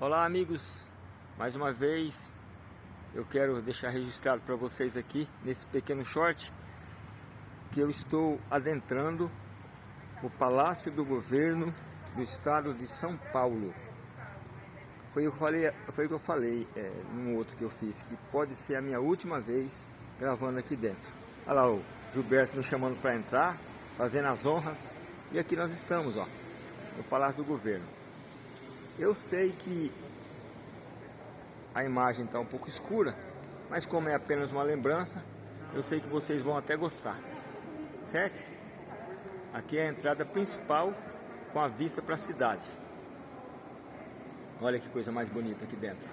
Olá amigos, mais uma vez eu quero deixar registrado para vocês aqui nesse pequeno short que eu estou adentrando o Palácio do Governo do Estado de São Paulo. Foi o que eu falei, foi o que eu falei é, num outro que eu fiz, que pode ser a minha última vez gravando aqui dentro. Olha lá o Gilberto nos chamando para entrar, fazendo as honras. E aqui nós estamos, ó, no Palácio do Governo. Eu sei que a imagem está um pouco escura, mas como é apenas uma lembrança, eu sei que vocês vão até gostar, certo? Aqui é a entrada principal com a vista para a cidade. Olha que coisa mais bonita aqui dentro.